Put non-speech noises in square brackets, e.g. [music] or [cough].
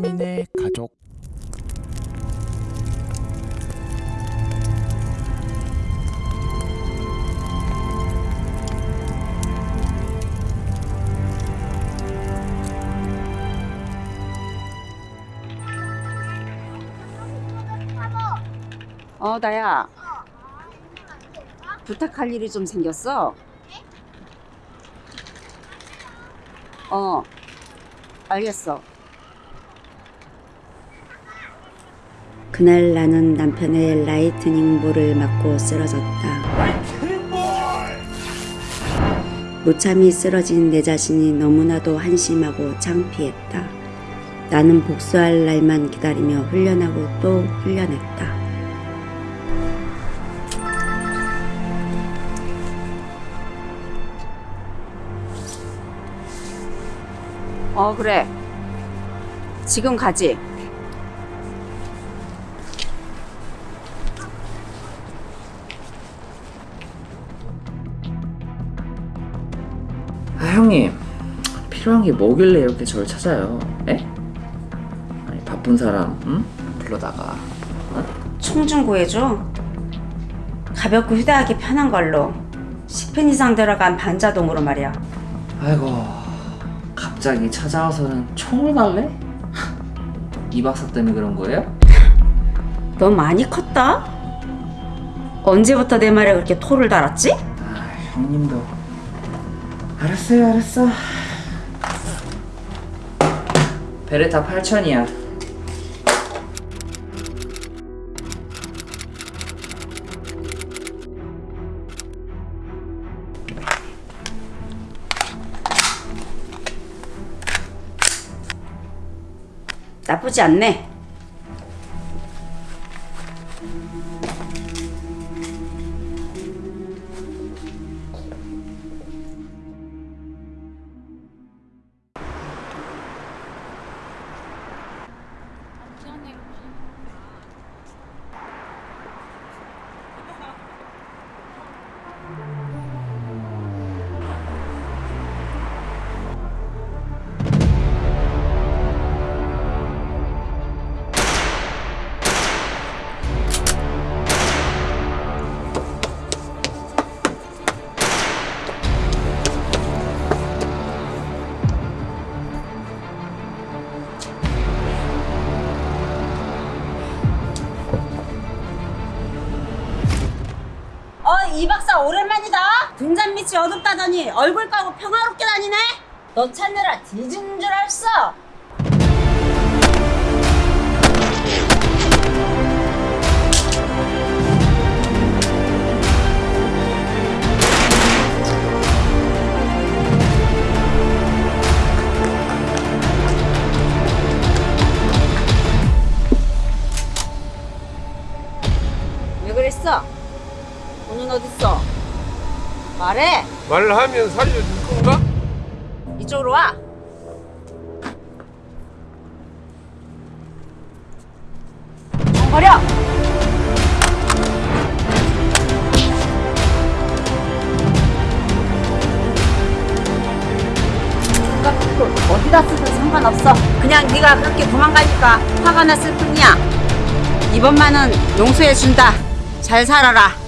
3인의 가족 어, 나야. 부탁할 일이 좀 생겼어. 어, 알겠어. 그날 나는 남편의 lightning ball을 맞고 쓰러졌다. 무참히 쓰러진 내 자신이 너무나도 한심하고 창피했다. 나는 복수할 날만 기다리며 훈련하고 또 훈련했다. 어, 그래. 지금 가지. 형님 필요한 게 뭐길래 이렇게 저를 찾아요? 에? 아니 바쁜 사람 응? 불러다가 총 좀 구해줘. 가볍고 휴대하기 편한 걸로. 10펜 이상 들어간 반자동으로 말이야. 아이고 갑자기 찾아와서는 총을 달래? [laughs] 이 박사 때문에 그런 거예요? [laughs] 너 많이 컸다? 언제부터 내 말에 그렇게 토를 달았지? 아 형님도 알았어요 알았어 베레타 8000이야 나쁘지 않네. 어, 이 박사 오랜만이다. 등잔 밑이 어둡다더니 얼굴 까고 평화롭게 다니네. 너 찾느라 뒤진 줄 알았어. 돈은 어딨어? 말해. 말을 하면 살려줄 건가? 이쪽으로 와. 정 버려. 어디다 쓰든 상관없어. 그냥 네가 그렇게 도망가니까 화가 났을 뿐이야. 이번만은 용서해 준다. 잘 살아라.